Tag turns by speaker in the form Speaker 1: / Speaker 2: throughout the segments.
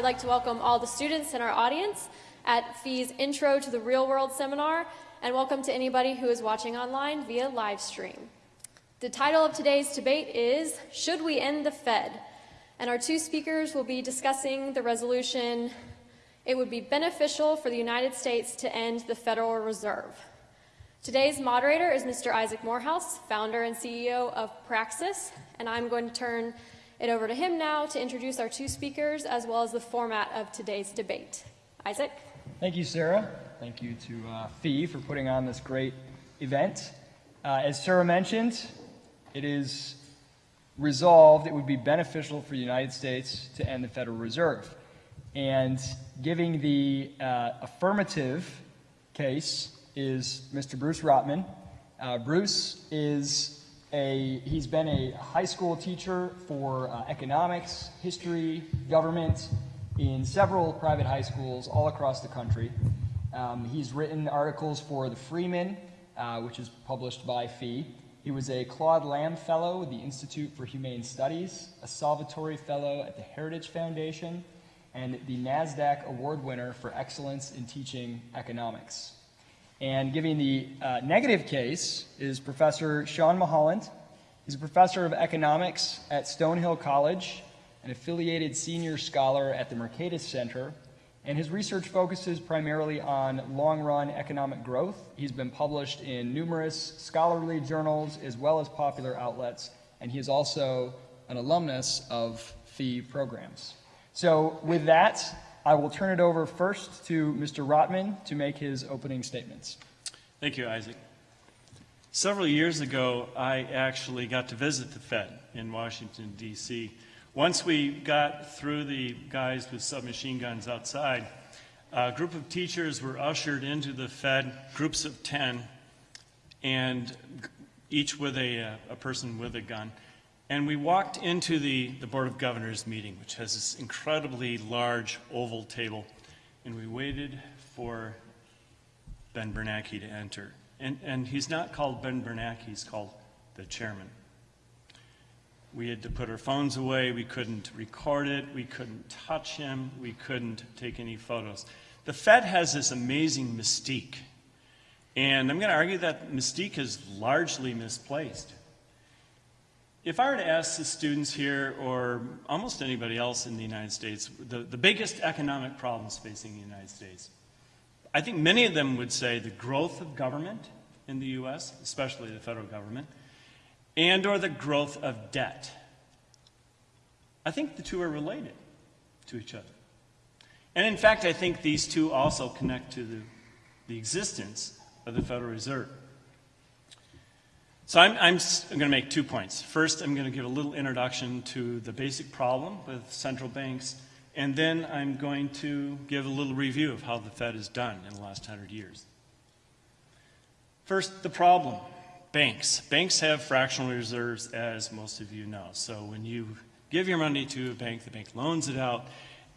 Speaker 1: I'd like to welcome all the students in our audience at FEE's Intro to the Real World seminar, and welcome to anybody who is watching online via live stream. The title of today's debate is Should We End the Fed? And our two speakers will be discussing the resolution It would be beneficial for the United States to end the Federal Reserve. Today's moderator is Mr. Isaac Morehouse, founder and CEO of Praxis, and I'm going to turn it over to him now to introduce our two speakers as well as the format of today's debate. Isaac?
Speaker 2: Thank you, Sarah. Thank you to uh, FEE for putting on this great event. Uh, as Sarah mentioned, it is resolved it would be beneficial for the United States to end the Federal Reserve. And giving the uh, affirmative case is Mr. Bruce Rotman. Uh, Bruce is a, he's been a high school teacher for uh, economics, history, government in several private high schools all across the country. Um, he's written articles for the Freeman, uh, which is published by FEE. He was a Claude Lambe Fellow with the Institute for Humane Studies, a Salvatori Fellow at the Heritage Foundation, and the NASDAQ Award winner for excellence in teaching economics. And giving the uh, negative case is Professor Sean Mulholland. He's a professor of economics at Stonehill College, an affiliated senior scholar at the Mercatus Center, and his research focuses primarily on long-run economic growth. He's been published in numerous scholarly journals as well as popular outlets, and he is also an alumnus of FEE programs. So with that, I will turn it over first to Mr. Rotman to make his opening statements.
Speaker 3: Thank you, Isaac. Several years ago, I actually got to visit the Fed in Washington, D.C. Once we got through the guys with submachine guns outside, a group of teachers were ushered into the Fed, groups of 10, and each with a, uh, a person with a gun. And we walked into the, the Board of Governors meeting, which has this incredibly large oval table, and we waited for Ben Bernanke to enter. And, and he's not called Ben Bernanke, he's called the chairman. We had to put our phones away, we couldn't record it, we couldn't touch him, we couldn't take any photos. The Fed has this amazing mystique, and I'm going to argue that mystique is largely misplaced. If I were to ask the students here, or almost anybody else in the United States, the, the biggest economic problems facing the United States, I think many of them would say the growth of government in the U.S., especially the federal government, and or the growth of debt. I think the two are related to each other. And in fact, I think these two also connect to the, the existence of the Federal Reserve. So I'm, I'm, I'm going to make two points. First, I'm going to give a little introduction to the basic problem with central banks, and then I'm going to give a little review of how the Fed has done in the last 100 years. First, the problem, banks. Banks have fractional reserves, as most of you know. So when you give your money to a bank, the bank loans it out,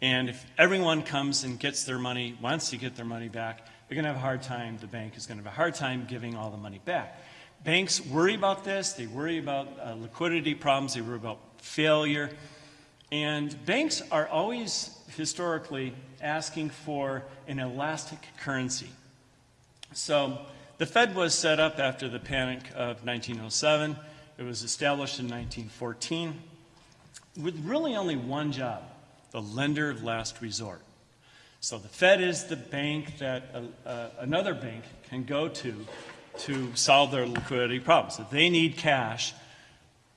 Speaker 3: and if everyone comes and gets their money, wants to get their money back, they're going to have a hard time, the bank is going to have a hard time giving all the money back. Banks worry about this. They worry about uh, liquidity problems. They worry about failure. And banks are always historically asking for an elastic currency. So the Fed was set up after the panic of 1907. It was established in 1914 with really only one job, the lender of last resort. So the Fed is the bank that uh, uh, another bank can go to to solve their liquidity problems. If they need cash,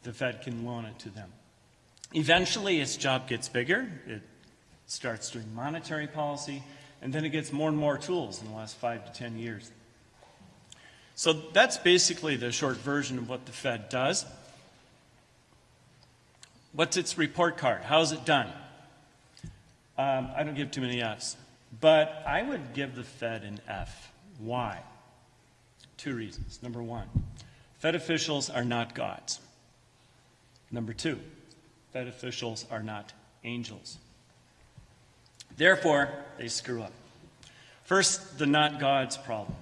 Speaker 3: the Fed can loan it to them. Eventually, its job gets bigger. It starts doing monetary policy, and then it gets more and more tools in the last five to 10 years. So that's basically the short version of what the Fed does. What's its report card? How's it done? Um, I don't give too many Fs, but I would give the Fed an F. Why? Two reasons. Number one, Fed officials are not gods. Number two, Fed officials are not angels. Therefore, they screw up. First, the not gods problem.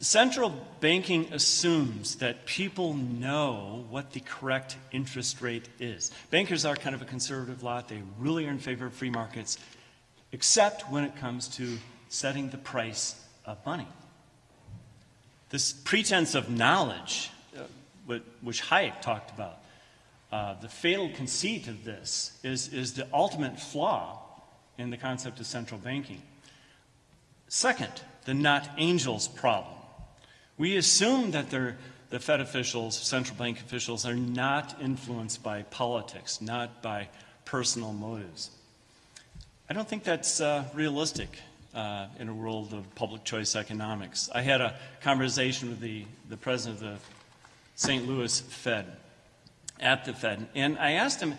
Speaker 3: Central banking assumes that people know what the correct interest rate is. Bankers are kind of a conservative lot. They really are in favor of free markets, except when it comes to setting the price of money. This pretense of knowledge, uh, which Hayek talked about, uh, the fatal conceit of this is, is the ultimate flaw in the concept of central banking. Second, the not angels problem. We assume that the Fed officials, central bank officials, are not influenced by politics, not by personal motives. I don't think that's uh, realistic uh, in a world of public choice economics. I had a conversation with the, the president of the St. Louis Fed, at the Fed, and I asked him,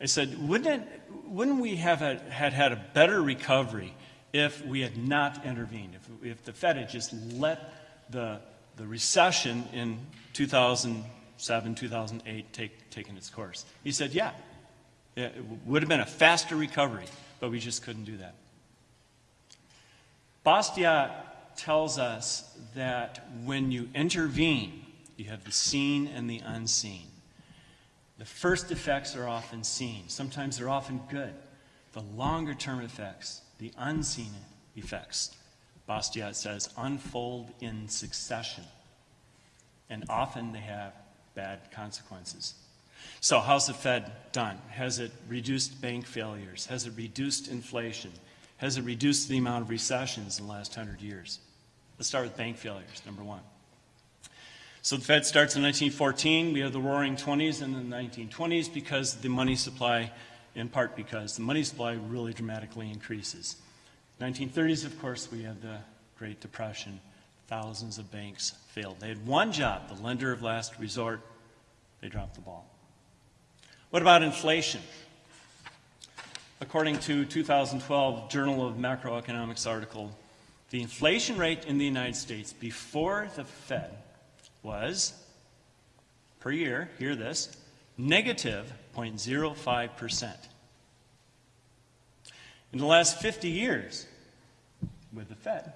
Speaker 3: I said, wouldn't, it, wouldn't we have had, had had a better recovery if we had not intervened, if, if the Fed had just let the, the recession in 2007, 2008 take, taken its course? He said, yeah, it would have been a faster recovery, but we just couldn't do that. Bastiat tells us that when you intervene, you have the seen and the unseen. The first effects are often seen, sometimes they're often good. The longer term effects, the unseen effects, Bastiat says, unfold in succession. And often they have bad consequences. So, how's the Fed done? Has it reduced bank failures? Has it reduced inflation? Has it reduced the amount of recessions in the last hundred years? Let's start with bank failures, number one. So the Fed starts in 1914. We have the roaring 20s and the 1920s because the money supply, in part because the money supply really dramatically increases. 1930s, of course, we have the Great Depression. Thousands of banks failed. They had one job, the lender of last resort. They dropped the ball. What about inflation? According to 2012 Journal of Macroeconomics article, the inflation rate in the United States before the Fed was, per year, hear this, negative 0.05%. In the last 50 years, with the Fed,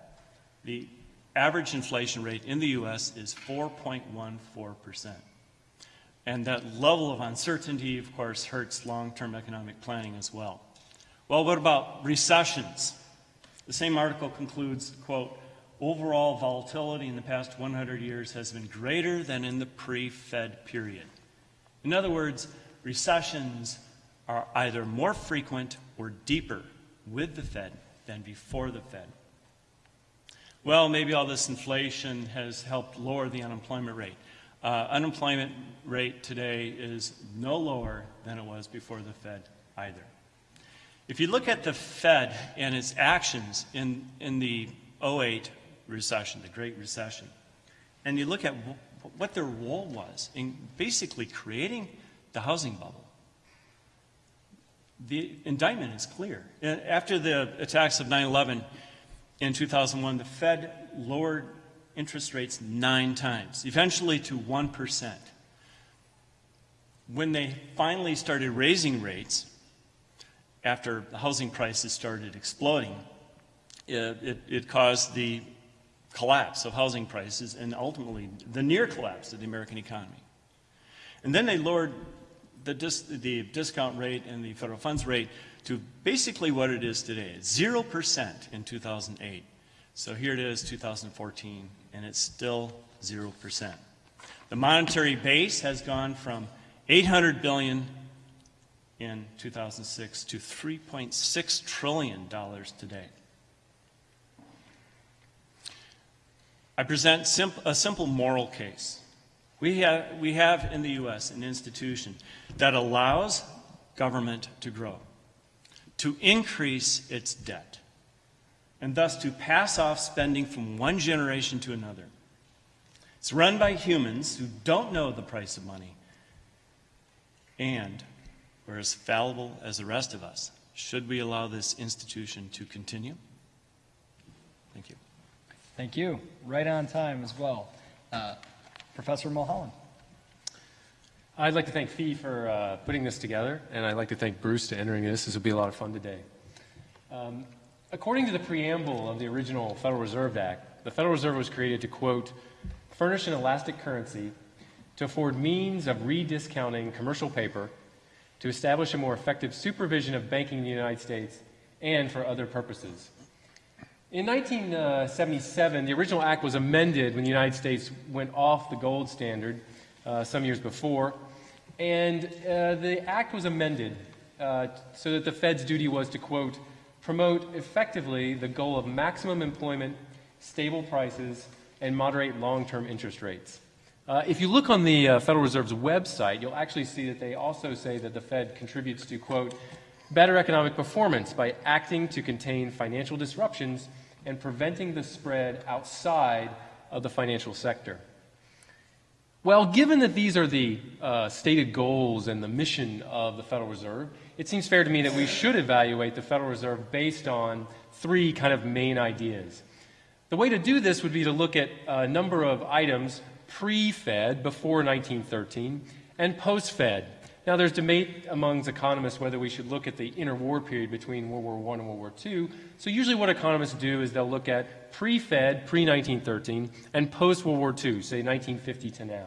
Speaker 3: the average inflation rate in the U.S. is 4.14%. And that level of uncertainty, of course, hurts long term economic planning as well. Well, what about recessions? The same article concludes, quote, overall volatility in the past 100 years has been greater than in the pre-Fed period. In other words, recessions are either more frequent or deeper with the Fed than before the Fed. Well, maybe all this inflation has helped lower the unemployment rate. Uh, unemployment rate today is no lower than it was before the Fed either. If you look at the Fed and its actions in, in the 08 recession, the Great Recession, and you look at what their role was in basically creating the housing bubble, the indictment is clear. After the attacks of 9 11 in 2001, the Fed lowered interest rates nine times, eventually to 1%. When they finally started raising rates, after the housing prices started exploding, it, it, it caused the collapse of housing prices and ultimately the near collapse of the American economy. And then they lowered the, dis, the discount rate and the federal funds rate to basically what it is today 0% in 2008. So here it is, 2014, and it's still 0%. The monetary base has gone from 800 billion in 2006 to 3.6 trillion dollars today. I present simp- a simple moral case. We have, we have in the U.S. an institution that allows government to grow, to increase its debt, and thus to pass off spending from one generation to another. It's run by humans who don't know the price of money and are as fallible as the rest of us. Should we allow this institution to continue? Thank you.
Speaker 2: Thank you. Right on time as well. Uh, Professor Mulholland.
Speaker 4: I'd like to thank FEE for uh, putting this together, and I'd like to thank Bruce for entering this. This will be a lot of fun today. Um, according to the preamble of the original Federal Reserve Act, The Federal Reserve was created to, quote, furnish an elastic currency to afford means of rediscounting commercial paper, to establish a more effective supervision of banking in the United States, and for other purposes. In 1977, the original act was amended when the United States went off the gold standard uh, some years before, and uh, the act was amended uh, so that the Fed's duty was to, quote, promote effectively the goal of maximum employment, stable prices, and moderate long term interest rates. Uh, if you look on the uh, Federal Reserve's website, you'll actually see that they also say that the Fed contributes to, quote, better economic performance by acting to contain financial disruptions and preventing the spread outside of the financial sector. Well, given that these are the uh, stated goals and the mission of the Federal Reserve, it seems fair to me that we should evaluate the Federal Reserve based on three kind of main ideas. The way to do this would be to look at a number of items pre Fed, before 1913, and post Fed. Now, there's debate amongst economists whether we should look at the interwar period between World War I and World War II. So, usually, what economists do is they'll look at pre Fed, pre 1913, and post World War II, say 1950 to now.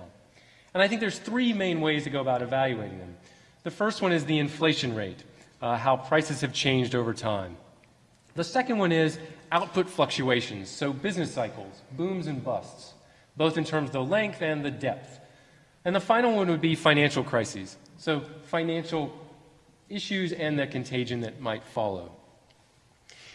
Speaker 4: And I think there's three main ways to go about evaluating them. The first one is the inflation rate, uh, how prices have changed over time. The second one is output fluctuations, so business cycles, booms and busts, both in terms of the length and the depth. And the final one would be financial crises. So, financial issues and the contagion that might follow.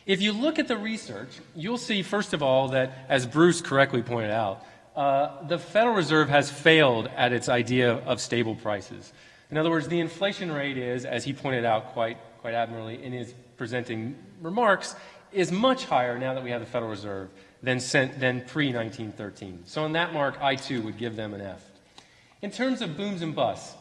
Speaker 4: If you look at the research, you'll see, first of all, that, as Bruce correctly pointed out, uh, the Federal Reserve has failed at its idea of stable prices. In other words, the inflation rate is, as he pointed out quite, quite admirably in his presenting remarks, is much higher now that we have the Federal Reserve than, than pre 1913. So, on that mark, I too would give them an F. In terms of booms and busts,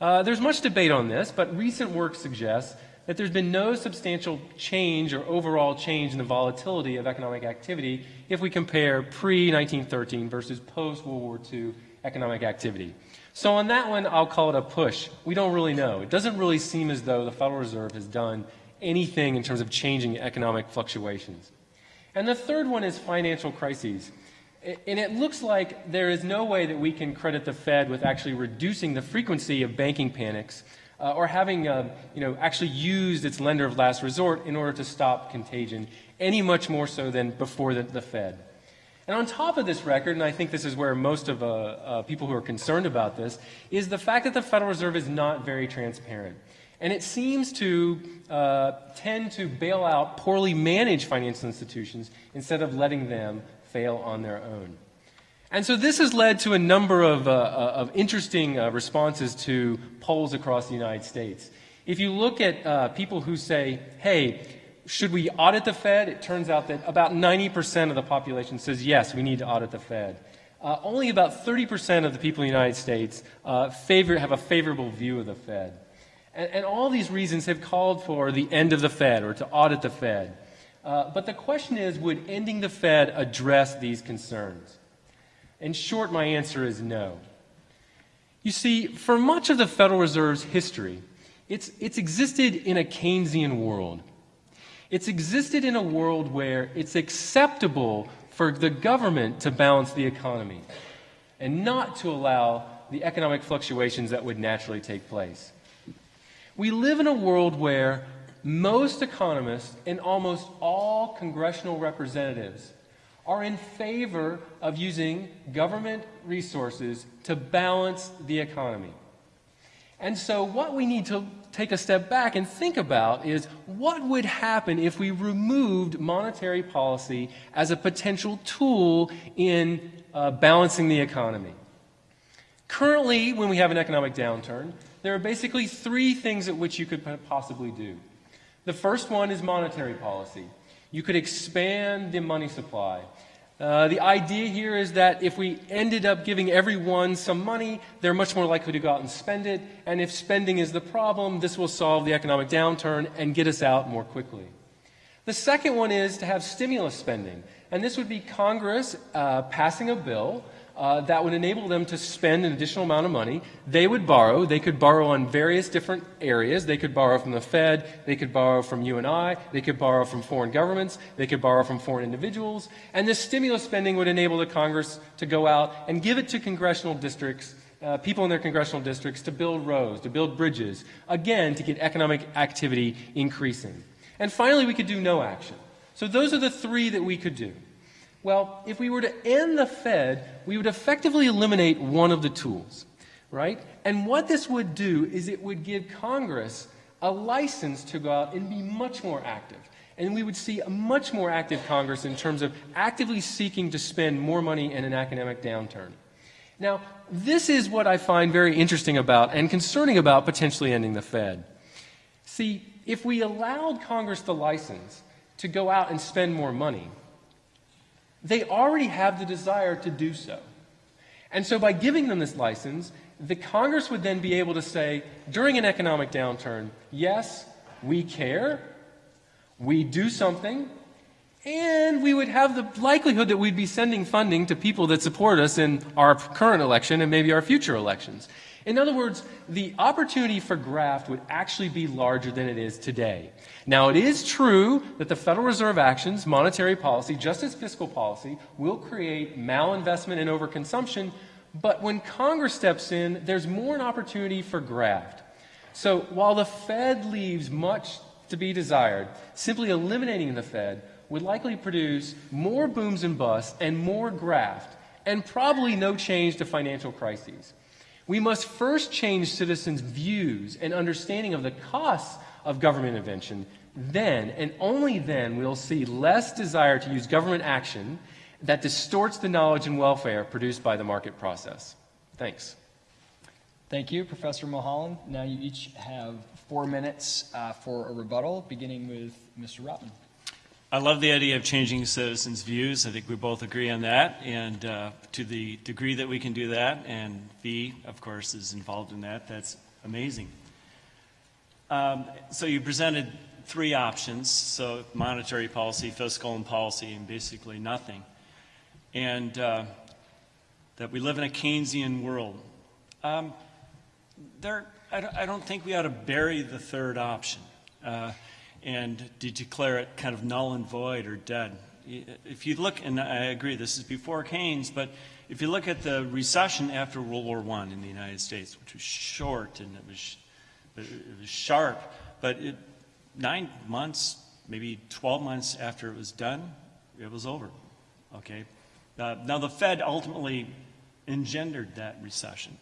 Speaker 4: uh, there's much debate on this, but recent work suggests that there's been no substantial change or overall change in the volatility of economic activity if we compare pre 1913 versus post World War II economic activity. So, on that one, I'll call it a push. We don't really know. It doesn't really seem as though the Federal Reserve has done anything in terms of changing economic fluctuations. And the third one is financial crises. And it looks like there is no way that we can credit the Fed with actually reducing the frequency of banking panics uh, or having uh, you know, actually used its lender of last resort in order to stop contagion, any much more so than before the, the Fed. And on top of this record, and I think this is where most of uh, uh people who are concerned about this, is the fact that the Federal Reserve is not very transparent. And it seems to uh, tend to bail out poorly managed financial institutions instead of letting them fail on their own. And so this has led to a number of, uh, uh, of interesting uh, responses to polls across the United States. If you look at uh, people who say, hey, should we audit the Fed? It turns out that about 90% of the population says, yes, we need to audit the Fed. Uh, only about 30% of the people in the United States favor, have a favorable view of the Fed. And, and, all these reasons have called for the end of the Fed or to audit the Fed. Uh, but the question is would ending the Fed address these concerns? In short, my answer is no. You see, for much of the Federal Reserve's history, it's, it's existed in a Keynesian world. It's existed in a world where it's acceptable for the government to balance the economy and not to allow the economic fluctuations that would naturally take place. We live in a world where most economists and almost all congressional representatives are in favor of using government resources to balance the economy. And so, what we need to take a step back and think about is what would happen if we removed monetary policy as a potential tool in uh, balancing the economy? Currently, when we have an economic downturn, there are basically three things at which you could possibly do. The first one is monetary policy. You could expand the money supply. Uh, the idea here is that if we ended up giving everyone some money, they're much more likely to go out and spend it. And if spending is the problem, this will solve the economic downturn and get us out more quickly. The second one is to have stimulus spending. And this would be Congress uh, passing a bill uh, that would enable them to spend an additional amount of money. They would borrow. They could borrow on various different areas. They could borrow from the Fed. They could borrow from you and I. They could borrow from foreign governments. They could borrow from foreign individuals. And this stimulus spending would enable the Congress to go out and give it to congressional districts uh, people in their congressional districts to build roads, to build bridges, again, to get economic activity increasing. And finally, we could do no action. So those are the three that we could do. Well, if we were to end the Fed, we would effectively eliminate one of the tools, right? And what this would do is it would give Congress a license to go out and be much more active. And we would see a much more active Congress in terms of actively seeking to spend more money in an economic downturn. Now, this is what I find very interesting about and concerning about potentially ending the Fed. See, if we allowed Congress the license to go out and spend more money, they already have the desire to do so. And so by giving them this license, the Congress would then be able to say, during an economic downturn, yes, we care, we do something, and we would have the likelihood that we'd be sending funding to people that support us in our current election and maybe our future elections. In other words, the opportunity for graft would actually be larger than it is today. Now, it is true that the Federal Reserve actions, monetary policy, just as fiscal policy, will create malinvestment and overconsumption, but when Congress steps in, there's more an opportunity for graft. So while the Fed leaves much to be desired, simply eliminating the Fed would likely produce more booms and busts and more graft, and probably no change to financial crises. We must first change citizens' views and understanding of the costs of government intervention. Then, and only then, we'll see less desire to use government action that distorts the knowledge and welfare produced by the market process. Thanks.
Speaker 2: Thank you, Professor Mulholland. Now you each have four minutes uh, for a rebuttal, beginning with Mr. Rotman.
Speaker 3: I love the idea of changing citizens' views. I think we both agree on that. And uh, to the degree that we can do that, and FEE, of course, is involved in that, that's amazing. Um, so you presented three options so monetary policy, fiscal, and policy, and basically nothing. And uh, that we live in a Keynesian world. Um, there, I don't, think we ought to bury the third option. Uh, and to declare it kind of null and void or dead. If you look, and I agree, this is before Keynes, but if you look at the recession after World War I in the United States, which was short and it was, it was sharp, but it, nine months, maybe 12 months after it was done, it was over. Okay? Uh, now, the Fed ultimately engendered that recession.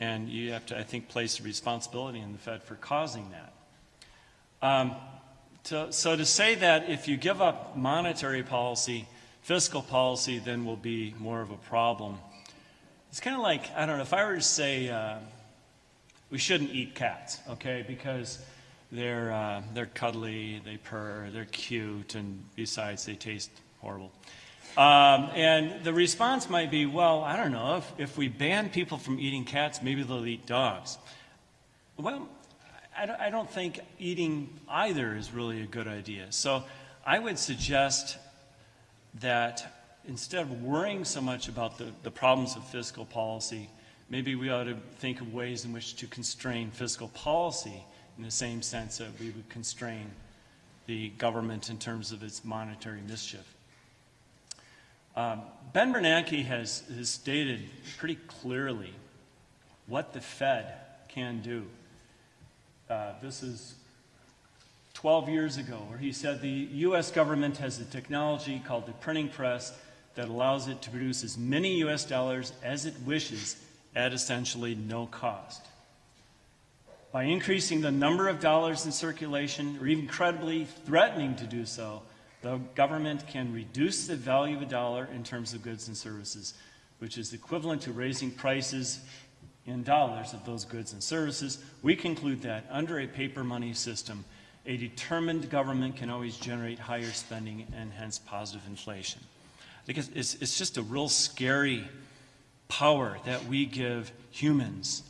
Speaker 3: And you have to, I think, place the responsibility in the Fed for causing that. Um, to, so to say that if you give up monetary policy, fiscal policy then will be more of a problem. It's kind of like, I don't know, if I were to say uh, we shouldn't eat cats, okay, because they're, uh, they're cuddly, they purr, they're cute, and besides, they taste horrible. Um, and the response might be, well, I don't know, if, if we ban people from eating cats, maybe they'll eat dogs. Well, I don't think eating either is really a good idea. So I would suggest that instead of worrying so much about the, the problems of fiscal policy, maybe we ought to think of ways in which to constrain fiscal policy in the same sense that we would constrain the government in terms of its monetary mischief. Um, ben Bernanke has, has stated pretty clearly what the Fed can do. Uh, this is 12 years ago, where he said the U.S. government has a technology called the printing press that allows it to produce as many U.S. dollars as it wishes at essentially no cost. By increasing the number of dollars in circulation, or even credibly threatening to do so, the government can reduce the value of a dollar in terms of goods and services, which is equivalent to raising prices in dollars of those goods and services, we conclude that under a paper money system, a determined government can always generate higher spending and hence positive inflation. I think it's, it's just a real scary power that we give humans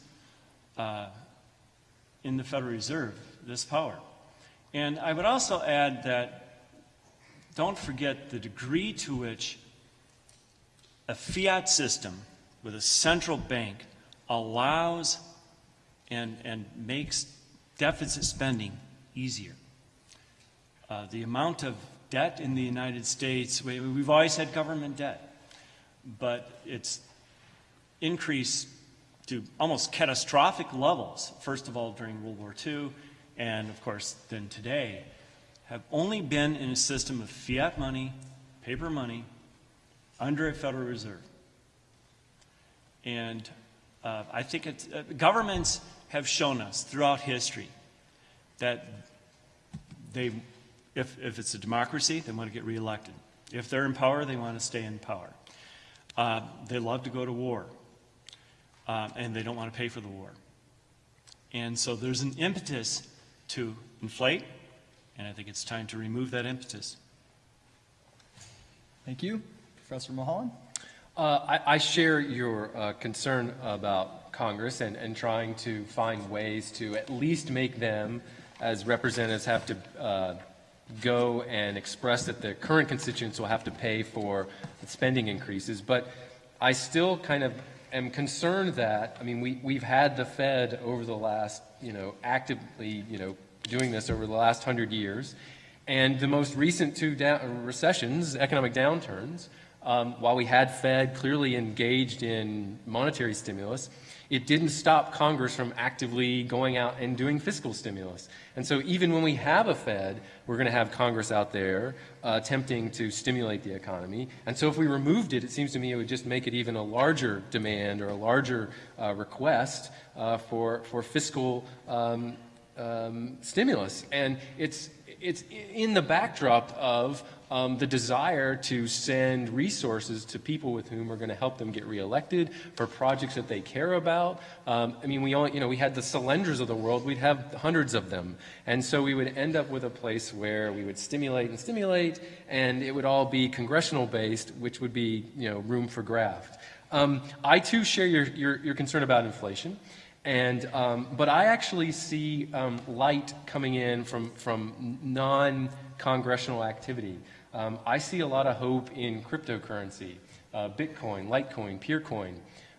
Speaker 3: uh, in the Federal Reserve, this power. And I would also add that don't forget the degree to which a fiat system with a central bank allows and, and makes deficit spending easier. Uh, the amount of debt in the United States, we, we've always had government debt, but it's increased to almost catastrophic levels, first of all during World War II, and of course then today, have only been in a system of fiat money, paper money, under a Federal Reserve. And uh, I think uh, governments have shown us throughout history that they, if, if it's a democracy, they want to get reelected. If they're in power, they want to stay in power. Uh, they love to go to war, uh, and they don't want to pay for the war. And so there's an impetus to inflate, and I think it's time to remove that impetus.
Speaker 2: Thank you. Professor Mulholland?
Speaker 4: Uh, I, I share your uh, concern about Congress and, and trying to find ways to at least make them, as representatives, have to uh, go and express that the current constituents will have to pay for spending increases. But I still kind of am concerned that, I mean, we, we've had the Fed over the last, you know, actively, you know, doing this over the last hundred years. And the most recent two recessions, economic downturns, um, while we had Fed clearly engaged in monetary stimulus, it didn't stop Congress from actively going out and doing fiscal stimulus. And so even when we have a Fed, we're going to have Congress out there uh, attempting to stimulate the economy. And so if we removed it, it seems to me it would just make it even a larger demand or a larger uh, request uh, for, for fiscal um, um, stimulus. And it's, it's in the backdrop of um, the desire to send resources to people with whom are going to help them get reelected for projects that they care about. Um, I mean, we all, you know, we had the Solyndras of the world, we'd have hundreds of them. And so we would end up with a place where we would stimulate and stimulate, and it would all be congressional based, which would be, you know, room for graft. Um, I too share your, your, your concern about inflation. And, um, but I actually see um, light coming in from, from non-congressional activity. Um, I see a lot of hope in cryptocurrency, uh, Bitcoin, Litecoin, Peercoin.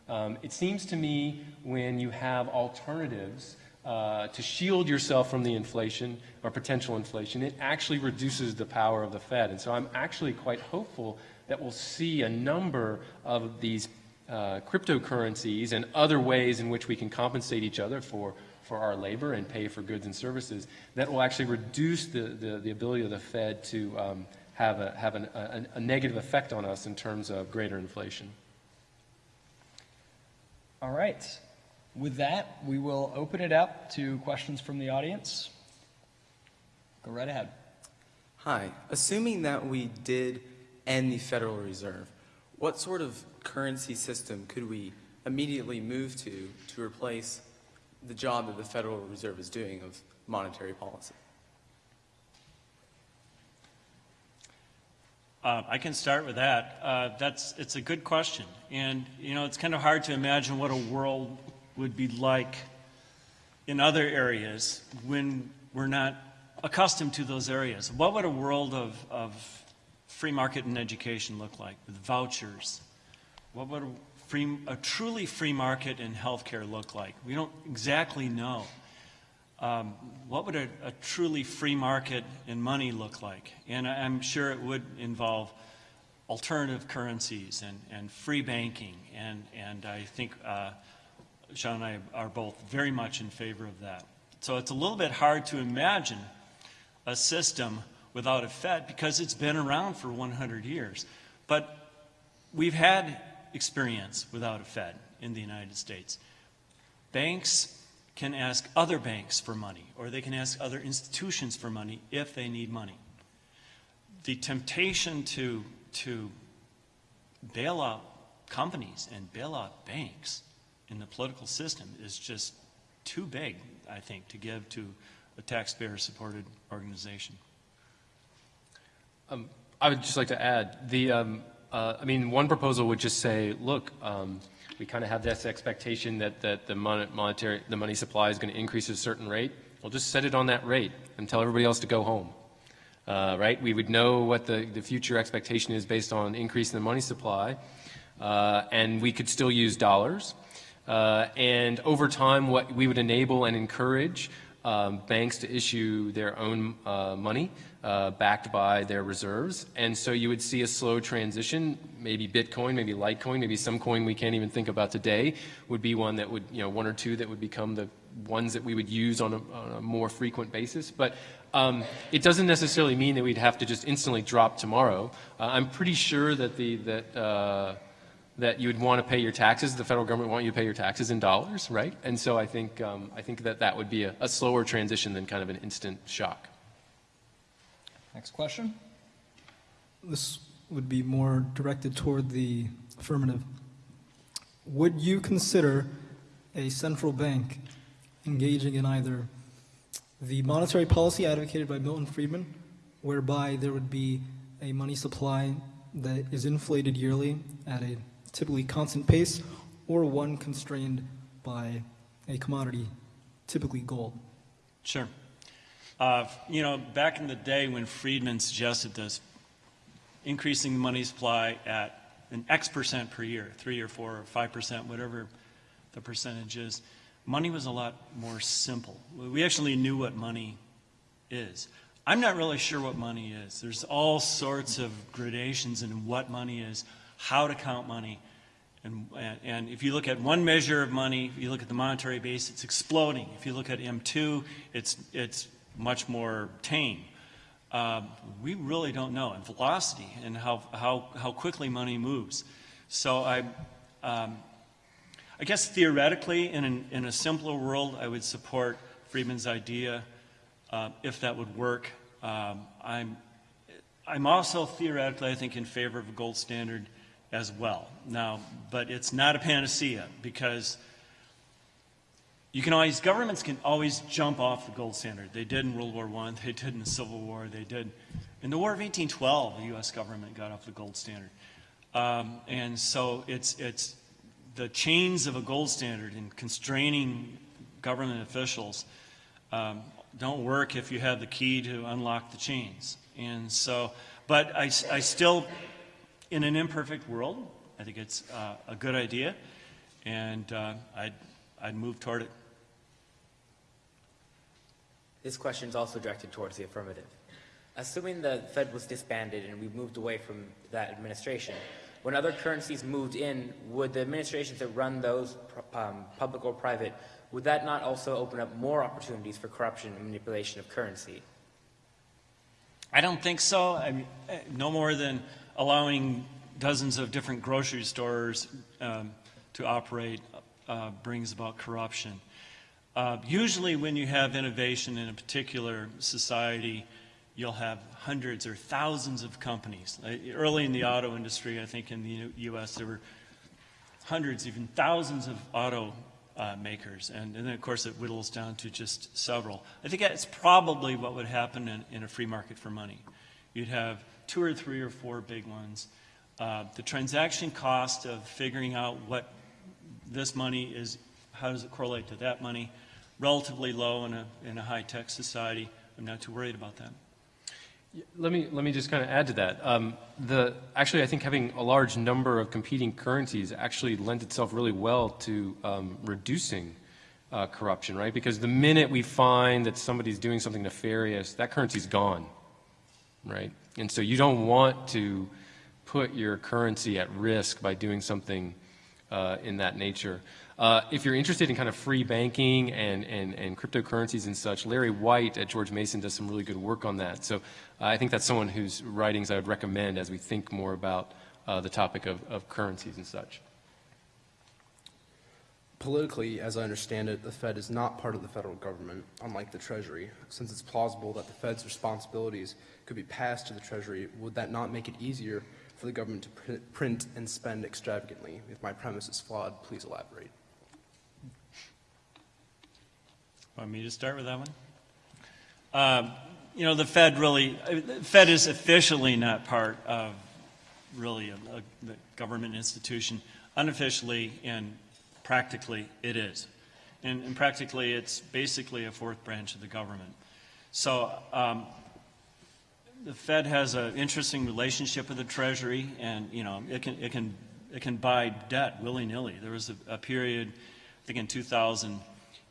Speaker 4: Um, it seems to me when you have alternatives uh, to shield yourself from the inflation or potential inflation, it actually reduces the power of the Fed. And so I'm actually quite hopeful that we'll see a number of these uh, cryptocurrencies and other ways in which we can compensate each other for, for our labor and pay for goods and services that will actually reduce the, the, the ability of the Fed to um, have, a, have an, a, a negative effect on us in terms of greater inflation.
Speaker 2: All right. With that, we will open it up to questions from the audience. Go right ahead.
Speaker 5: Hi. Assuming that we did end the Federal Reserve, what sort of currency system could we immediately move to to replace the job that the Federal Reserve is doing of monetary policy?
Speaker 3: Uh, I can start with that. Uh, that's it's a good question, and you know it's kind of hard to imagine what a world would be like in other areas when we're not accustomed to those areas. What would a world of, of free market and education look like with vouchers? What would a, free, a truly free market in healthcare look like? We don't exactly know. Um, what would a, a, truly free market in money look like? And I, am sure it would involve alternative currencies and, and free banking. And, and I think uh, Sean and I are both very much in favor of that. So it's a little bit hard to imagine a system without a Fed because it's been around for 100 years. But we've had experience without a Fed in the United States. Banks can ask other banks for money, or they can ask other institutions for money if they need money. The temptation to, to bail out companies and bail out banks in the political system is just too big, I think, to give to a taxpayer-supported organization.
Speaker 4: Um, I would just like to add, the, um, uh, I mean, one proposal would just say, look, um, we kind of have this expectation that, that the monetary, the money supply is going to increase at a certain rate. We'll just set it on that rate and tell everybody else to go home. Uh, right? We would know what the, the future expectation is based on increase in the money supply. uh, and we could still use dollars. Uh, and over time, what we would enable and encourage um, banks to issue their own uh, money uh, backed by their reserves. And so you would see a slow transition. Maybe Bitcoin, maybe Litecoin, maybe some coin we can't even think about today would be one that would, you know, one or two that would become the ones that we would use on a, on a more frequent basis. But um, it doesn't necessarily mean that we'd have to just instantly drop tomorrow. Uh, I'm pretty sure that the that uh, that you would want to pay your taxes. The federal government want you to pay your taxes in dollars, right? And so I think um, I think that that would be a, a slower transition than kind of an instant shock.
Speaker 2: Next question.
Speaker 6: This would be more directed toward the affirmative. Would you consider a central bank engaging in either the monetary policy advocated by Milton Friedman, whereby there would be a money supply that is inflated yearly at a typically constant pace, or one constrained by a commodity, typically gold?
Speaker 3: Sure. Uh, you know, back in the day when Friedman suggested this, increasing the money supply at an X percent per year, three or four or five percent, whatever the percentage is, money was a lot more simple. We actually knew what money is. I'm not really sure what money is. There's all sorts of gradations in what money is, how to count money. And, and, and if you look at one measure of money, if you look at the monetary base, it's exploding. If you look at M2, it's, it's much more tame. Uh, we really don't know, and velocity and how, how, how quickly money moves. So I, um, I guess theoretically, in, an, in a simpler world, I would support Friedman's idea uh, if that would work. Um, I'm, I'm also theoretically, I think, in favor of a gold standard as well. Now, but it's not a panacea because you can always, governments can always jump off the gold standard. They did in World War I, they did in the Civil War, they did in the War of 1812, the U.S. government got off the gold standard. Um, and so it's, it's the chains of a gold standard in constraining government officials um, don't work if you have the key to unlock the chains. And so, but I, I still, in an imperfect world, I think it's uh, a good idea, and uh, I'd, I'd move toward it.
Speaker 7: This question is also directed towards the affirmative. Assuming the Fed was disbanded and we moved away from that administration, when other currencies moved in, would the administrations that run those, um, public or private, would that not also open up more opportunities for corruption and manipulation of currency?
Speaker 3: I don't think so. I mean, eh, no more than allowing dozens of different grocery stores um, to operate uh, brings about corruption. Uh, usually when you have innovation in a particular society, you'll have hundreds or thousands of companies. Uh, early in the auto industry, I think in the U.S., there were hundreds, even thousands of auto uh, makers. And, and, then, of course, it whittles down to just several. I think that's probably what would happen in, in a free market for money. You'd have two or three or four big ones. Uh, the transaction cost of figuring out what this money is, how does it correlate to that money, relatively low in a, in a high-tech society. I'm not too worried about that.
Speaker 4: Let me, let me just kind of add to that. Um, the, actually, I think having a large number of competing currencies actually lends itself really well to um, reducing uh, corruption, right? Because the minute we find that somebody's doing something nefarious, that currency's gone, right? And so you don't want to put your currency at risk by doing something uh, in that nature. Uh, if you're interested in kind of free banking and, and, and cryptocurrencies and such, Larry White at George Mason does some really good work on that. So uh, I think that's someone whose writings I would recommend as we think more about uh, the topic of, of currencies and such.
Speaker 8: Politically, as I understand it, the Fed is not part of the federal government, unlike the Treasury. Since it's plausible that the Fed's responsibilities could be passed to the Treasury, would that not make it easier for the government to print and spend extravagantly? If my premise is flawed, please elaborate.
Speaker 3: Want me to start with that one? Um, you know, the Fed really, the Fed is officially not part of really a, a, the government institution. Unofficially and practically, it is. And, and, practically, it's basically a fourth branch of the government. So um, the Fed has an interesting relationship with the Treasury, and you know, it can it can it can buy debt willy-nilly. There was a, a period, I think in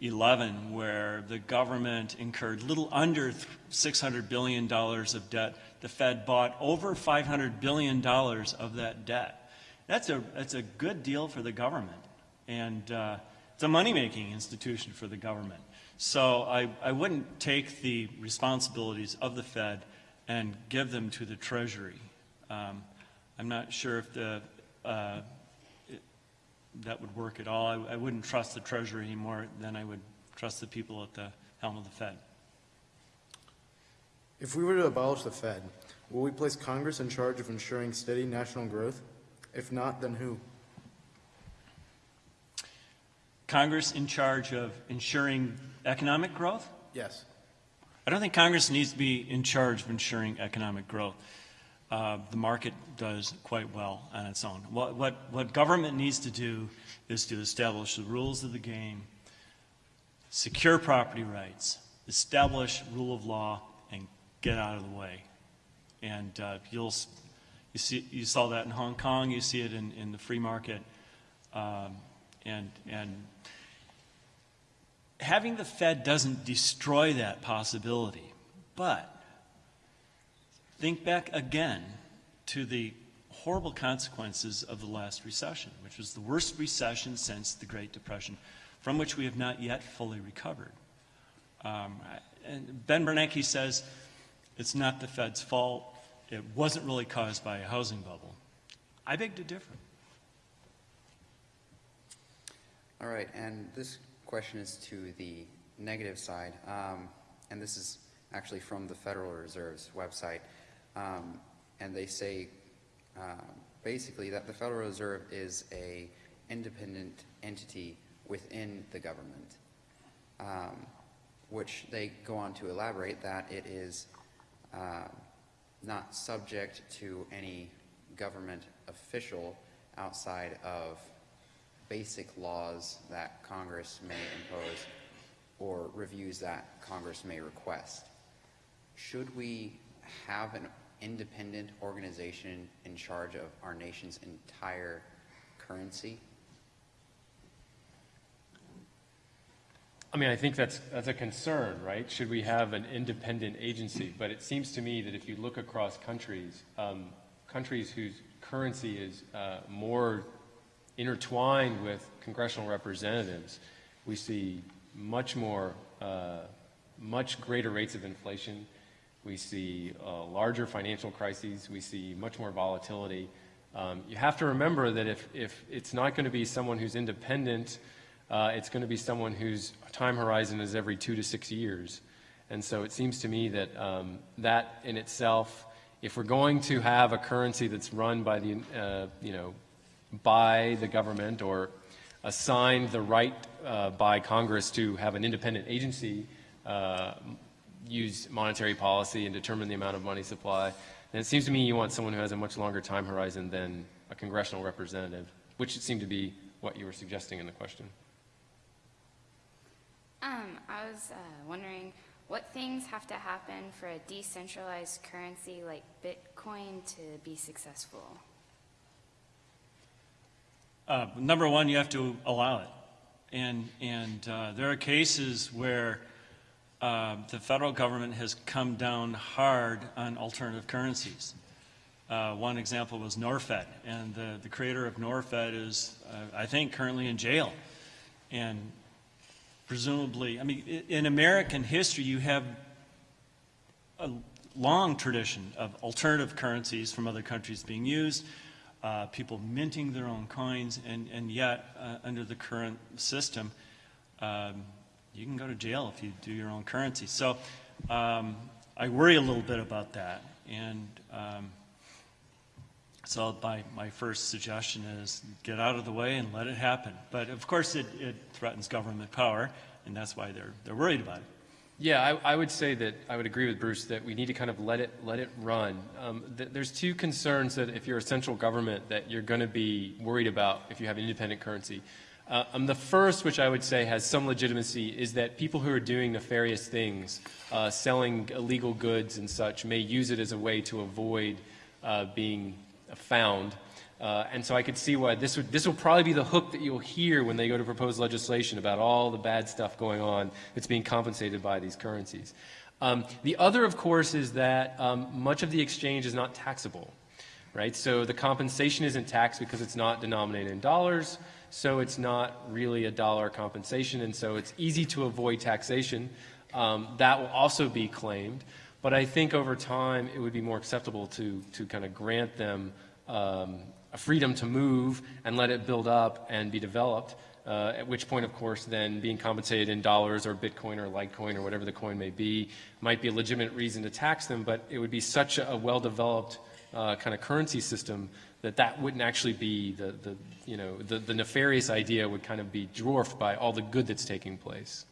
Speaker 3: 2011, where the government incurred little under $600 billion of debt. The Fed bought over $500 billion of that debt. That's a, that's a good deal for the government. And uh, it's a money-making institution for the government. So I, I wouldn't take the responsibilities of the Fed and give them to the Treasury. Um, I'm not sure if the, uh, that would work at all. I, I wouldn't trust the Treasury any more than I would trust the people at the helm of the Fed.
Speaker 9: If we were to abolish the Fed, will we place Congress in charge of ensuring steady national growth? If not, then who?
Speaker 3: Congress in charge of ensuring economic growth?
Speaker 9: Yes.
Speaker 3: I don't think Congress needs to be in charge of ensuring economic growth. Uh, the market does quite well on its own. What, what, what government needs to do is to establish the rules of the game, secure property rights, establish rule of law, and get out of the way. And uh, you'll, you, see, you saw that in Hong Kong, you see it in, in the free market. Um, and, and having the Fed doesn't destroy that possibility, but think back again to the horrible consequences of the last recession, which was the worst recession since the Great Depression, from which we have not yet fully recovered. Um, and Ben Bernanke says it's not the Fed's fault. It wasn't really caused by a housing bubble. I beg to differ.
Speaker 10: All right, and this question is to the negative side, um, and this is actually from the Federal Reserve's website. Um, and they say uh, basically that the Federal Reserve is a independent entity within the government, um, which they go on to elaborate that it is uh, not subject to any government official outside of basic laws that Congress may impose or reviews that Congress may request. Should we have an independent organization in charge of our nation's entire currency?
Speaker 4: I mean, I think that's, that's a concern, right? Should we have an independent agency? But it seems to me that if you look across countries, um, countries whose currency is uh, more intertwined with congressional representatives, we see much more, uh, much greater rates of inflation. We see uh, larger financial crises. We see much more volatility. Um, you have to remember that if, if it's not going to be someone who's independent, uh, it's going to be someone whose time horizon is every two to six years. And so it seems to me that um, that in itself, if we're going to have a currency that's run by the, uh, you know, by the government or assigned the right uh, by Congress to have an independent agency uh, use monetary policy and determine the amount of money supply, then it seems to me you want someone who has a much longer time horizon than a congressional representative, which it seemed to be what you were suggesting in the question.
Speaker 11: Um, I was uh, wondering what things have to happen for a decentralized currency like Bitcoin to be successful?
Speaker 3: Uh, number one, you have to allow it. And, and uh, there are cases where uh, the federal government has come down hard on alternative currencies. Uh, one example was Norfed, and the, the creator of Norfed is, uh, I think, currently in jail. And presumably, I mean, in American history, you have a long tradition of alternative currencies from other countries being used, uh, people minting their own coins, and, and yet, uh, under the current system, um, you can go to jail if you do your own currency. So um, I worry a little bit about that. And um, so my, my first suggestion is get out of the way and let it happen. But of course, it, it threatens government power, and that's why they're, they're worried about it.
Speaker 4: Yeah, I, I would say that I would agree with Bruce that we need to kind of let it let it run. Um, th- there's two concerns that if you're a central government that you're going to be worried about if you have an independent currency. Uh, um, the first, which I would say has some legitimacy, is that people who are doing nefarious things, uh, selling illegal goods and such, may use it as a way to avoid uh, being found. Uh, and so I could see why this would this will probably be the hook that you'll hear when they go to propose legislation about all the bad stuff going on that's being compensated by these currencies. Um, the other, of course, is that um, much of the exchange is not taxable, right? So the compensation isn't taxed because it's not denominated in dollars, so it's not really a dollar compensation, and so it's easy to avoid taxation. Um, that will also be claimed, but I think over time it would be more acceptable to to kind of grant them um, a freedom to move and let it build up and be developed. Uh, at which point, of course, then being compensated in dollars or Bitcoin or Litecoin or whatever the coin may be might be a legitimate reason to tax them, but it would be such a, well-developed uh, kind of currency system that that wouldn't actually be the, the you know, the, the nefarious idea would kind of be dwarfed by all the good that's taking place.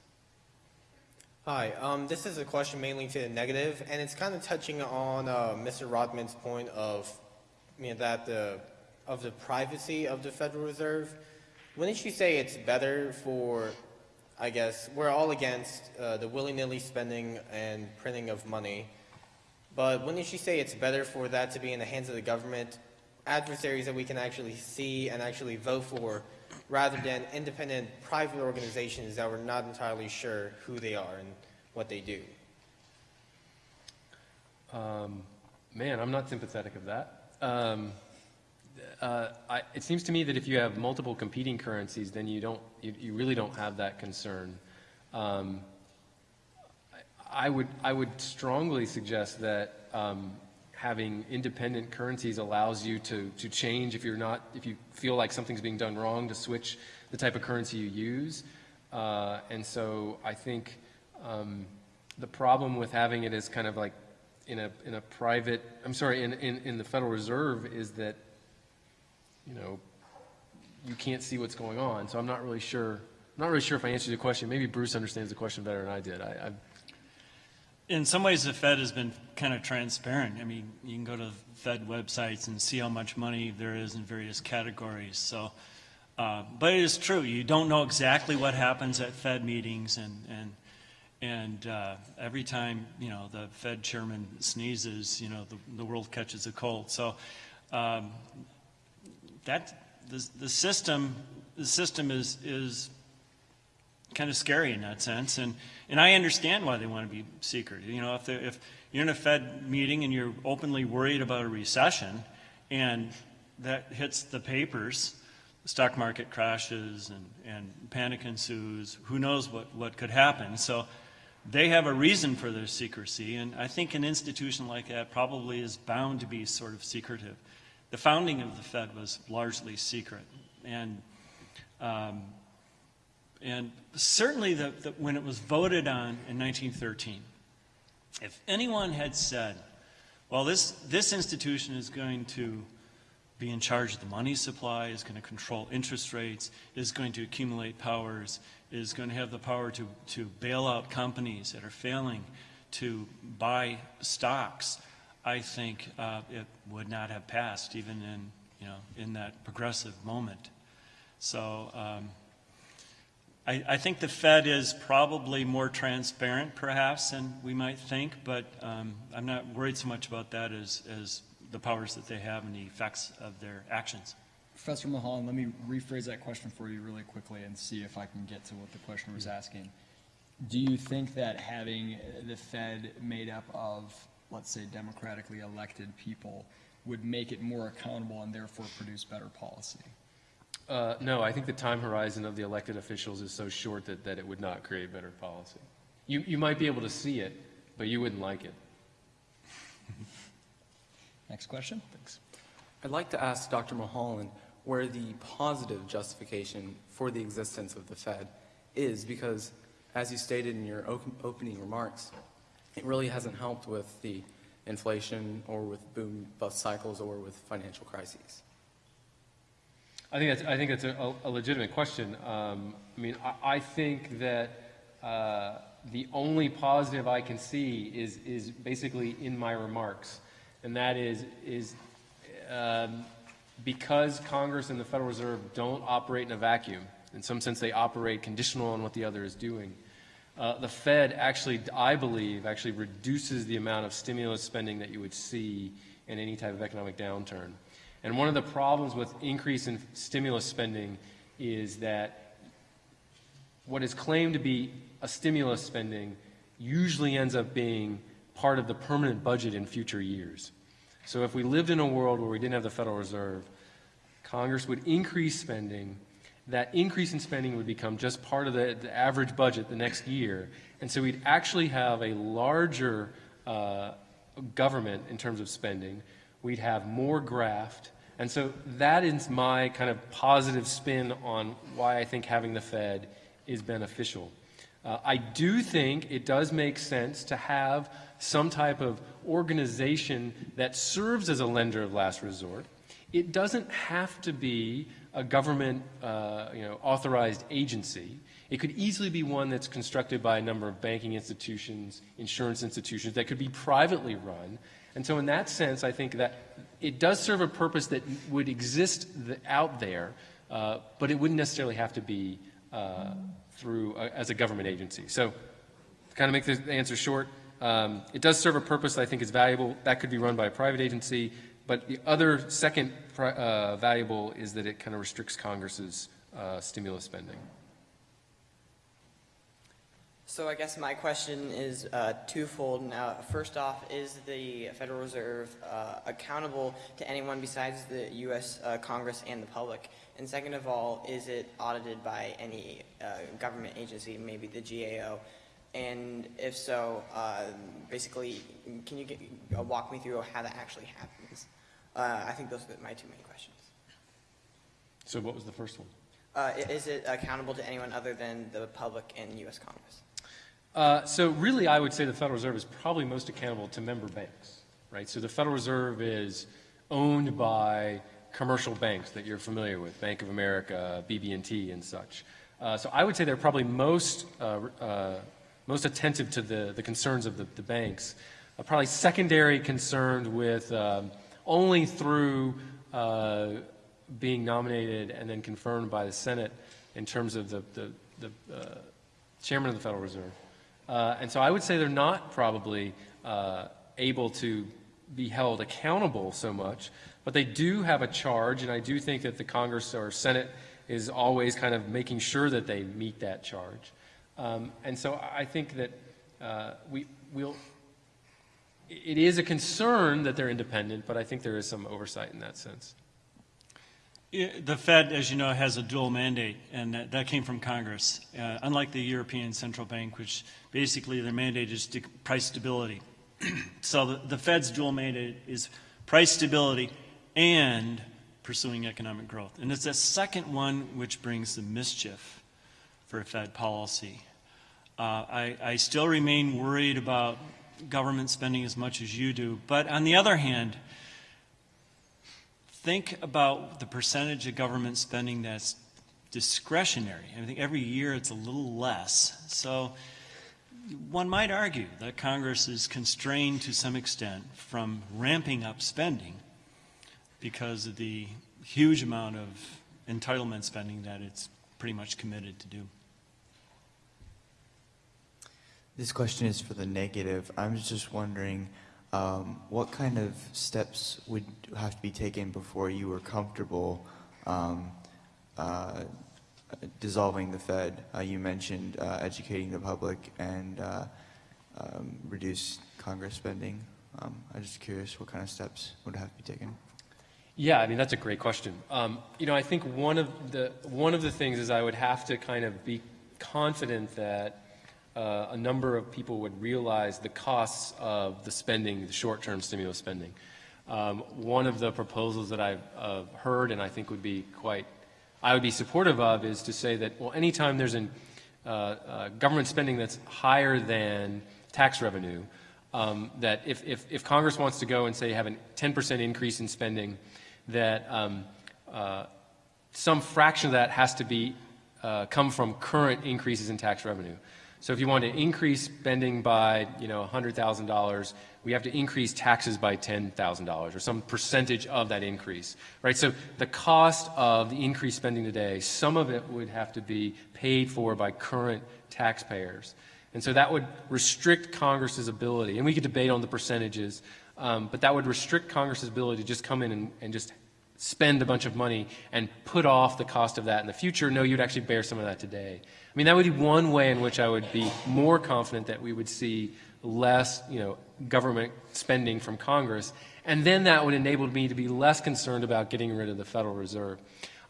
Speaker 12: Hi, um, this is a question mainly to the negative, and it's kind of touching on uh, Mr. Rotman's point of, you know, that the of the privacy of the Federal Reserve. Wouldn't you say it's better for, I guess, we're all against uh, the willy-nilly spending and printing of money, but wouldn't you say it's better for that to be in the hands of the government, adversaries that we can actually see and actually vote for, rather than independent private organizations that we're not entirely sure who they are and what they do?
Speaker 4: Um, man, I'm not sympathetic of that. Um, uh, I, it seems to me that if you have multiple competing currencies, then you don't, you, you really don't have that concern. Um, I, would, I would strongly suggest that um, having independent currencies allows you to, to change if you're not, if you feel like something's being done wrong, to switch the type of currency you use. Uh, and so I think um, the problem with having it as kind of like in a, in a private, I'm sorry, in, in, in the Federal Reserve is that you know, you can't see what's going on. So I'm not really sure. I'm not really sure if I answered your question. Maybe Bruce understands the question better than I did. I, I
Speaker 3: in some ways, the Fed has been kind of transparent. I mean, you can go to Fed websites and see how much money there is in various categories. So, uh, but it is true. You don't know exactly what happens at Fed meetings, and and and uh, every time you know the Fed chairman sneezes, you know the the world catches a cold. So. Um, that the, the system the system is is kind of scary in that sense and and I understand why they want to be secret you know if if you're in a Fed meeting and you're openly worried about a recession and that hits the papers the stock market crashes and and panic ensues who knows what what could happen so they have a reason for their secrecy and I think an institution like that probably is bound to be sort of secretive the founding of the Fed was largely secret. And, um, and certainly the, the, when it was voted on in 1913, if anyone had said, well, this, this institution is going to be in charge of the money supply, is going to control interest rates, is going to accumulate powers, is going to have the power to, to bail out companies that are failing, to buy stocks, I think uh, it would not have passed even in, you know, in that progressive moment. So um, I, I, think the Fed is probably more transparent perhaps than we might think, but um, I'm not worried so much about that as, as the powers that they have and the effects of their actions.
Speaker 2: Professor Mulholland, let me rephrase that question for you really quickly and see if I can get to what the questioner was asking. Do you think that having the Fed made up of let's say, democratically elected people would make it more accountable and therefore produce better policy?
Speaker 4: Uh, no, I think the time horizon of the elected officials is so short that, that it would not create better policy. You, you might be able to see it, but you wouldn't like it.
Speaker 2: Next question. Thanks.
Speaker 5: I'd like to ask Dr. Mulholland where the positive justification for the existence of the Fed is, because as you stated in your opening remarks, it really hasn't helped with the inflation or with boom bust cycles or with financial crises.
Speaker 4: I think that's, I think that's a, a legitimate question. Um, I mean, I, I think that uh, the only positive I can see is, is basically in my remarks, and that is, is um, because Congress and the Federal Reserve don't operate in a vacuum, in some sense they operate conditional on what the other is doing, uh, the Fed actually, I believe, actually reduces the amount of stimulus spending that you would see in any type of economic downturn. And one of the problems with increase in stimulus spending is that what is claimed to be a stimulus spending usually ends up being part of the permanent budget in future years. So if we lived in a world where we didn't have the Federal Reserve, Congress would increase spending. That increase in spending would become just part of the, the average budget the next year. And so we'd actually have a larger uh, government in terms of spending. We'd have more graft. And so that is my kind of positive spin on why I think having the Fed is beneficial. Uh, I do think it does make sense to have some type of organization that serves as a lender of last resort. It doesn't have to be a government uh, you know, authorized agency. It could easily be one that's constructed by a number of banking institutions, insurance institutions that could be privately run. And so in that sense, I think that it does serve a purpose that would exist th out there, uh, but it wouldn't necessarily have to be uh, through as a government agency. So to kind of make the answer short, um, it does serve a purpose that I think is valuable. That could be run by a private agency. But the other second uh, valuable is that it kind of restricts Congress's uh, stimulus spending.
Speaker 13: So I guess my question is uh, twofold. Now, first off, is the Federal Reserve uh, accountable to anyone besides the U.S. Uh, Congress and the public? And second of all, is it audited by any uh, government agency, maybe the GAO? And if so, basically, can you get, walk me through how that actually happens? Uh, I think those are my two main questions.
Speaker 4: So what was the first one?
Speaker 13: Uh, is it accountable to anyone other than the public and U.S. Congress?
Speaker 4: Uh, so really, I would say the Federal Reserve is probably most accountable to member banks, right? So the Federal Reserve is owned by commercial banks that you're familiar with, Bank of America, BB&T, and such. Uh, so I would say they're probably most uh, uh, most attentive to the, the concerns of the, the banks. probably secondary concerned with um, only through uh, being nominated and then confirmed by the Senate in terms of the, the, the chairman of the Federal Reserve. Uh, and so I would say they're not probably uh, able to be held accountable so much, but they do have a charge, and I do think that the Congress or Senate is always kind of making sure that they meet that charge. Um, and so I think that uh, we, will it is a concern that they're independent, but I think there is some oversight in that sense.
Speaker 3: The Fed, as you know, has a dual mandate, and that, that came from Congress. Uh, unlike the European Central Bank, which basically their mandate is price stability. so the, the Fed's dual mandate is price stability and pursuing economic growth. And it's that second one which brings the mischief for Fed policy. Uh, I, I still remain worried about government spending as much as you do. But on the other hand, think about the percentage of government spending that's discretionary. I think every year it's a little less. So one might argue that Congress is constrained to some extent from ramping up spending because of the huge amount of entitlement spending that it's pretty much committed to do.
Speaker 14: This question is for the negative. I'm just wondering um, what kind of steps would have to be taken before you were comfortable um, uh, dissolving the Fed? Uh, you mentioned uh, educating the public and uh, um, reduce Congress spending. Um, I'm just curious what kind of steps would have to be taken.
Speaker 4: Yeah, I mean that's a great question. Um, you know, I think one of the one of the things is I would have to kind of be confident that uh, a number of people would realize the costs of the spending, the short-term stimulus spending. Um, one of the proposals that I've uh, heard and I think would be quite, I would be supportive of is to say that, well, anytime there's a uh, uh, government spending that's higher than tax revenue, um, that if, if, if, Congress wants to go and say have a 10% increase in spending, that um, uh, some fraction of that has to be uh, come from current increases in tax revenue. So if you want to increase spending by, you know, $100,000, we have to increase taxes by $10,000 or some percentage of that increase, right? So the cost of the increased spending today, some of it would have to be paid for by current taxpayers. And so that would restrict Congress's ability, and we could debate on the percentages, um, but that would restrict Congress's ability to just come in and, and just spend a bunch of money and put off the cost of that in the future. No, you'd actually bear some of that today. I mean, that would be one way in which I would be more confident that we would see less, you know, government spending from Congress. And then that would enable me to be less concerned about getting rid of the Federal Reserve.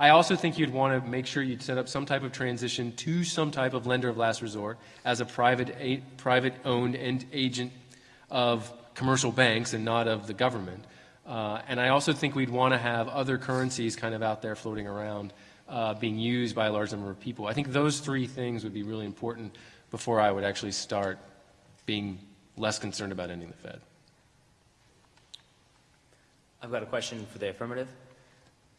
Speaker 4: I also think you'd want to make sure you'd set up some type of transition to some type of lender of last resort as a private, a, private owned and agent of commercial banks and not of the government. Uh, and I also think we'd want to have other currencies kind of out there floating around uh, being used by a large number of people. I think those three things would be really important before I would actually start being less concerned about ending the Fed.
Speaker 7: I've got a question for the affirmative.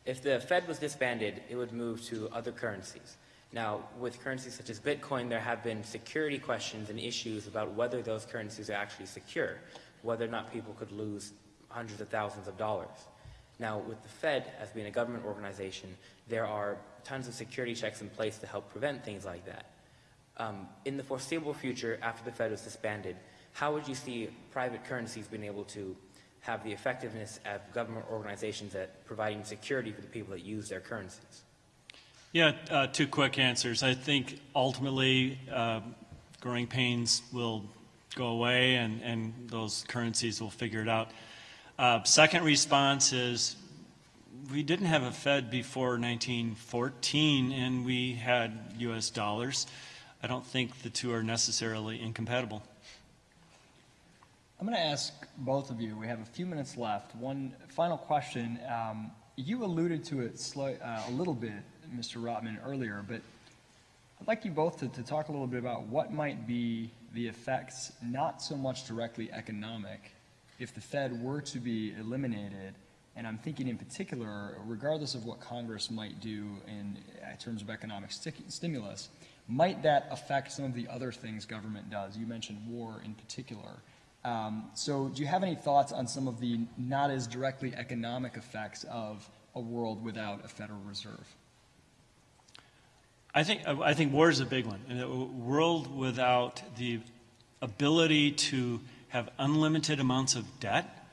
Speaker 7: If the Fed was disbanded, it would move to other currencies. Now, with currencies such as Bitcoin, there have been security questions and issues about whether those currencies are actually secure, whether or not people could lose hundreds of thousands of dollars. Now, with the Fed as being a government organization, there are tons of security checks in place to help prevent things like that. Um, in the foreseeable future, after the Fed was disbanded, how would you see private currencies being able to have the effectiveness of government organizations at providing security for the people that use their currencies?
Speaker 3: Yeah, uh, two quick answers. I think ultimately uh, growing pains will go away and, and those currencies will figure it out. Uh, second response is we didn't have a Fed before 1914 and we had U.S. dollars. I don't think the two are necessarily incompatible.
Speaker 2: I'm going to ask both of you, we have a few minutes left. One final question. Um, you alluded to it uh, a little bit, Mr. Rotman, earlier, but I'd like you both to, to talk a little bit about what might be the effects, not so much directly economic, if the Fed were to be eliminated. And I'm thinking in particular, regardless of what Congress might do in, in terms of economic sti- stimulus, might that affect some of the other things government does? You mentioned war in particular. Um, so do you have any thoughts on some of the not as directly economic effects of a world without a Federal Reserve?
Speaker 3: I think, I think war is a big one. A world without the ability to have unlimited amounts of debt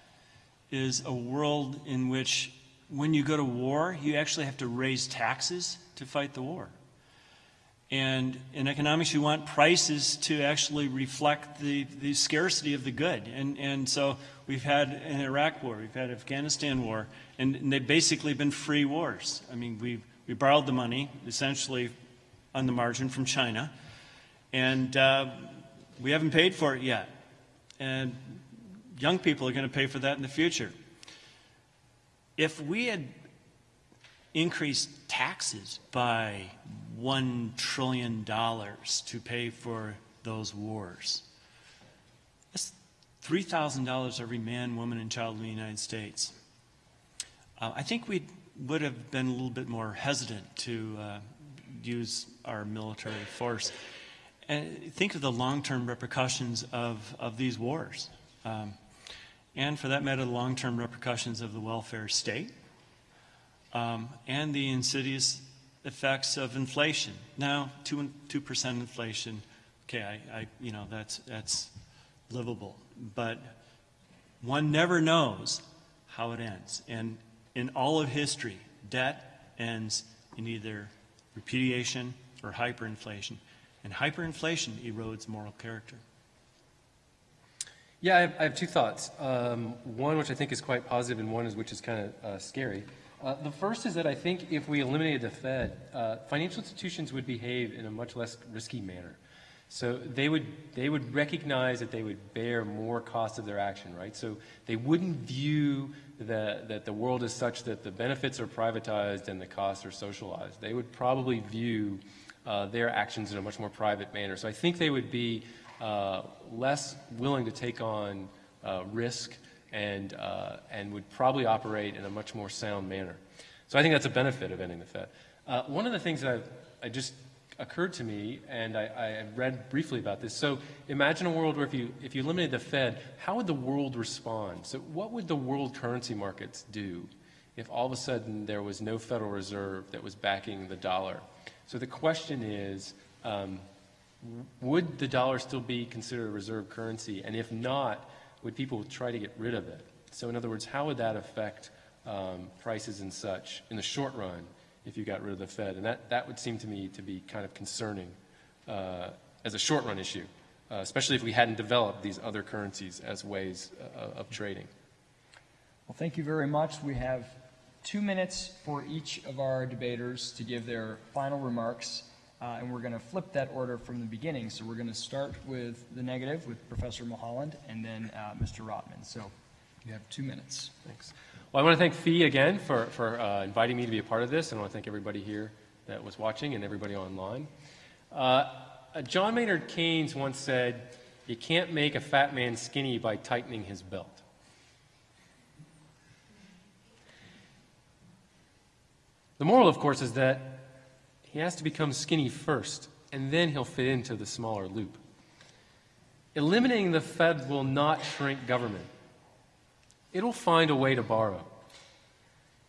Speaker 3: is a world in which when you go to war, you actually have to raise taxes to fight the war. And in economics, you want prices to actually reflect the, the scarcity of the good. And, and so we've had an Iraq war, we've had Afghanistan war, and, and they've basically been free wars. I mean, we we borrowed the money, essentially on the margin from China, and uh, we haven't paid for it yet. And young people are going to pay for that in the future. If we had increased taxes by $1 trillion to pay for those wars. That's $3,000 every man, woman, and child in the United States. Uh, I think we would have been a little bit more hesitant to uh, use our military force. And think of the long-term repercussions of, of these wars. Um, and for that matter, the long-term repercussions of the welfare state um, and the insidious effects of inflation. Now, two two percent inflation. Okay, I, I, you know that's that's livable, but one never knows how it ends. And in all of history, debt ends in either repudiation or hyperinflation, and hyperinflation erodes moral character.
Speaker 4: Yeah, I have, I have two thoughts. Um, one, which I think is quite positive, and one is which is kind of uh, scary. Uh, the first is that I think if we eliminated the Fed, uh, financial institutions would behave in a much less risky manner. So they would, they would recognize that they would bear more cost of their action, right? So they wouldn't view the, that the world is such that the benefits are privatized and the costs are socialized. They would probably view uh, their actions in a much more private manner. So I think they would be uh, less willing to take on uh, risk and, uh, and would probably operate in a much more sound manner. So I think that's a benefit of ending the Fed. Uh, one of the things that I've, I just occurred to me, and I, I read briefly about this. So imagine a world where if you, if you eliminated the Fed, how would the world respond? So what would the world currency markets do if all of a sudden there was no Federal Reserve that was backing the dollar? So the question is, um, would the dollar still be considered a reserve currency? And if not, would people try to get rid of it? So in other words, how would that affect um, prices and such in the short run if you got rid of the Fed. And that, that would seem to me to be kind of concerning uh, as a short run issue, uh, especially if we hadn't developed these other currencies as ways uh, of trading.
Speaker 2: Well, thank you very much. We have two minutes for each of our debaters to give their final remarks, uh, and we're going to flip that order from the beginning. So we're going to start with the negative with Professor Mulholland and then uh, Mr. Rotman. So you have two minutes.
Speaker 4: Thanks. Well, I want to thank FEE again for, for uh, inviting me to be a part of this, and I want to thank everybody here that was watching and everybody online. Uh, John Maynard Keynes once said, You can't make a fat man skinny by tightening his belt. The moral, of course, is that he has to become skinny first, and then he'll fit into the smaller loop. Eliminating the Fed will not shrink government. It'll find a way to borrow.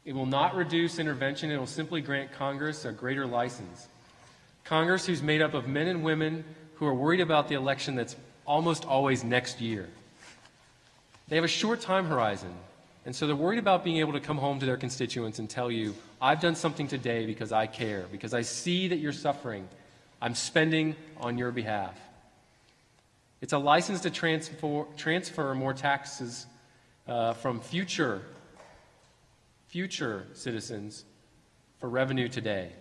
Speaker 4: It will not reduce intervention, it will simply grant Congress a greater license. Congress, who's made up of men and women who are worried about the election that's almost always next year. They have a short time horizon, and so they're worried about being able to come home to their constituents and tell you, I've done something today because I care, because I see that you're suffering. I'm spending on your behalf. It's a license to transfer, transfer more taxes uh, from future, future citizens for revenue today.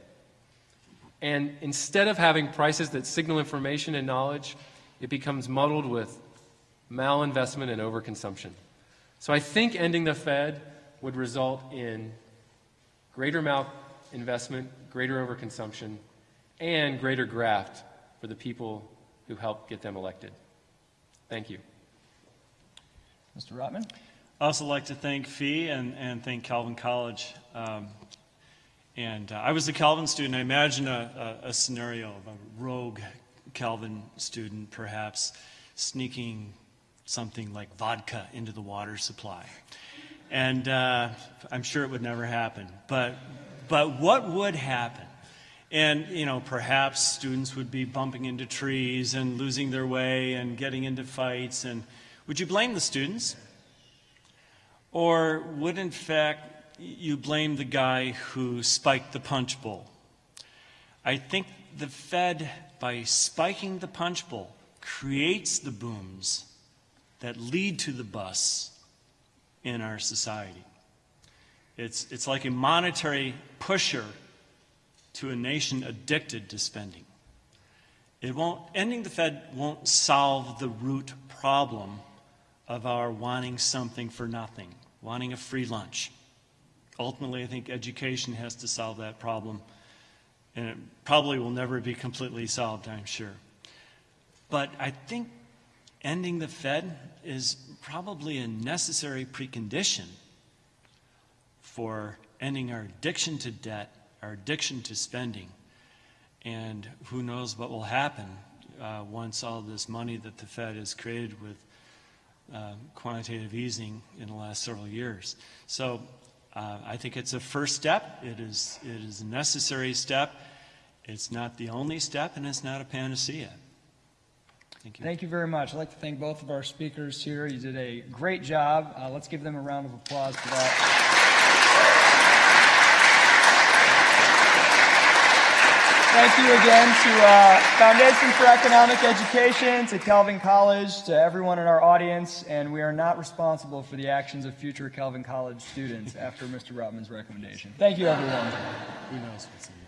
Speaker 4: And instead of having prices that signal information and knowledge, it becomes muddled with malinvestment and overconsumption. So I think ending the Fed would result in greater malinvestment, greater overconsumption, and greater graft for the people who helped get them elected. Thank you.
Speaker 2: Mr. Rotman?
Speaker 3: I also like to thank FEE and, and thank Calvin College. Um, and uh, I was a Calvin student. I imagine a, a, a, scenario of a rogue Calvin student perhaps sneaking something like vodka into the water supply. And uh, I'm sure it would never happen. But, but what would happen? And, you know, perhaps students would be bumping into trees and losing their way and getting into fights. And would you blame the students? Or would, in fact, you blame the guy who spiked the punch bowl? I think the Fed, by spiking the punch bowl, creates the booms that lead to the bus in our society. It's, it's like a monetary pusher to a nation addicted to spending. It won't, ending the Fed won't solve the root problem of our wanting something for nothing wanting a free lunch. Ultimately, I think education has to solve that problem, and it probably will never be completely solved, I'm sure. But I think ending the Fed is probably a necessary precondition for ending our addiction to debt, our addiction to spending, and who knows what will happen uh, once all this money that the Fed has created with uh, quantitative easing in the last several years. So uh, I think it's a first step. It is, it is a necessary step. It's not the only step, and it's not a panacea. Thank you.
Speaker 2: Thank you very much. I'd like to thank both of our speakers here. You did a great job. Uh, let's give them a round of applause for that. Thank you again to uh, Foundation for Economic Education, to Calvin College, to everyone in our audience, and we are not responsible for the actions of future Calvin College students after Mr. Rotman's recommendation. Thank you, everyone.
Speaker 3: Who knows what's in this?